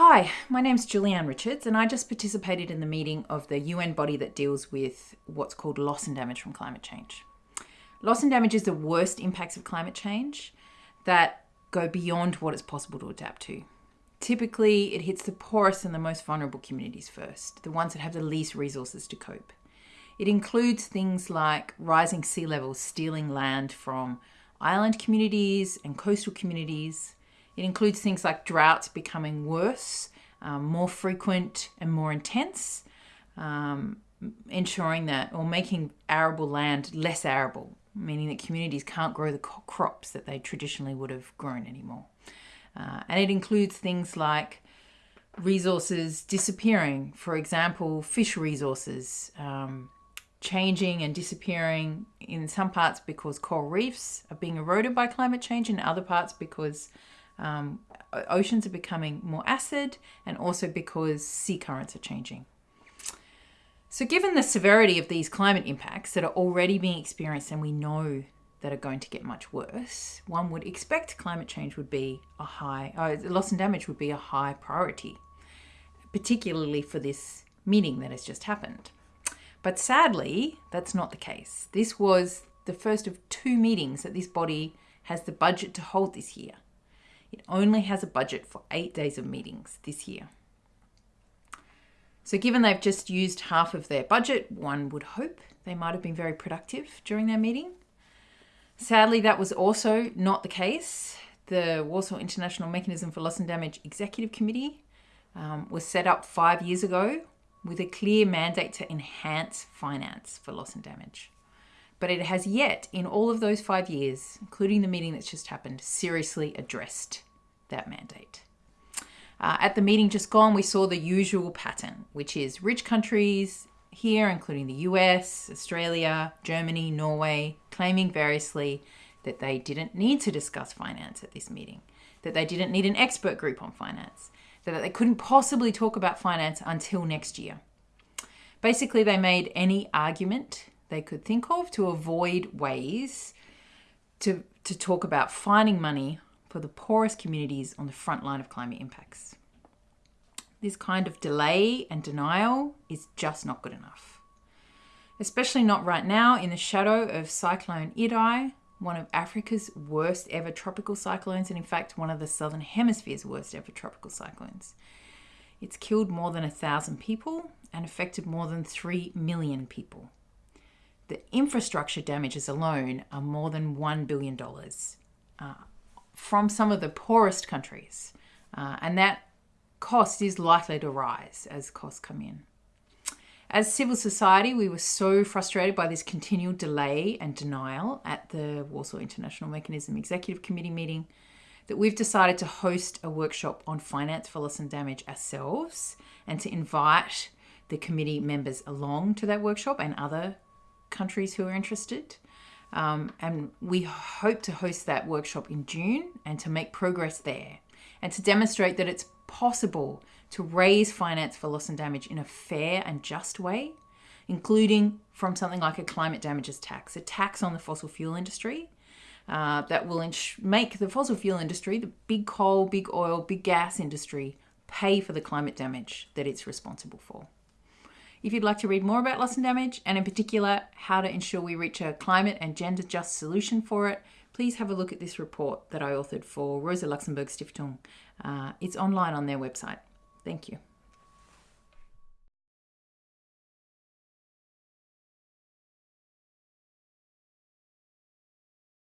Hi, my name's Julianne Richards, and I just participated in the meeting of the UN body that deals with what's called loss and damage from climate change. Loss and damage is the worst impacts of climate change that go beyond what it's possible to adapt to. Typically, it hits the poorest and the most vulnerable communities first, the ones that have the least resources to cope. It includes things like rising sea levels stealing land from island communities and coastal communities, it includes things like droughts becoming worse, um, more frequent, and more intense, um, ensuring that or making arable land less arable, meaning that communities can't grow the crops that they traditionally would have grown anymore. Uh, and it includes things like resources disappearing, for example, fish resources. Um, changing and disappearing in some parts because coral reefs are being eroded by climate change, in other parts because um, oceans are becoming more acid and also because sea currents are changing. So, given the severity of these climate impacts that are already being experienced and we know that are going to get much worse, one would expect climate change would be a high, uh, loss and damage would be a high priority, particularly for this meeting that has just happened. But sadly, that's not the case. This was the first of two meetings that this body has the budget to hold this year. It only has a budget for eight days of meetings this year. So, given they've just used half of their budget, one would hope they might have been very productive during their meeting. Sadly, that was also not the case. The Warsaw International Mechanism for Loss and Damage Executive Committee um, was set up five years ago with a clear mandate to enhance finance for loss and damage. But it has yet, in all of those five years, including the meeting that's just happened, seriously addressed that mandate. Uh, at the meeting just gone, we saw the usual pattern, which is rich countries here, including the US, Australia, Germany, Norway, claiming variously that they didn't need to discuss finance at this meeting, that they didn't need an expert group on finance, that they couldn't possibly talk about finance until next year. Basically, they made any argument they could think of to avoid ways to, to talk about finding money for the poorest communities on the front line of climate impacts. This kind of delay and denial is just not good enough. Especially not right now in the shadow of Cyclone Idai, one of Africa's worst ever tropical cyclones, and in fact, one of the Southern Hemisphere's worst ever tropical cyclones. It's killed more than a thousand people and affected more than 3 million people. The infrastructure damages alone are more than $1 billion uh, from some of the poorest countries. Uh, and that cost is likely to rise as costs come in. As civil society, we were so frustrated by this continual delay and denial at the Warsaw International Mechanism Executive Committee meeting that we've decided to host a workshop on finance for loss and damage ourselves and to invite the committee members along to that workshop and other countries who are interested. Um, and we hope to host that workshop in June and to make progress there and to demonstrate that it's possible to raise finance for loss and damage in a fair and just way, including from something like a climate damages tax, a tax on the fossil fuel industry uh, that will make the fossil fuel industry, the big coal, big oil, big gas industry, pay for the climate damage that it's responsible for. If you'd like to read more about loss and damage, and in particular how to ensure we reach a climate and gender just solution for it, please have a look at this report that I authored for Rosa Luxemburg Stiftung. Uh, it's online on their website. Thank you.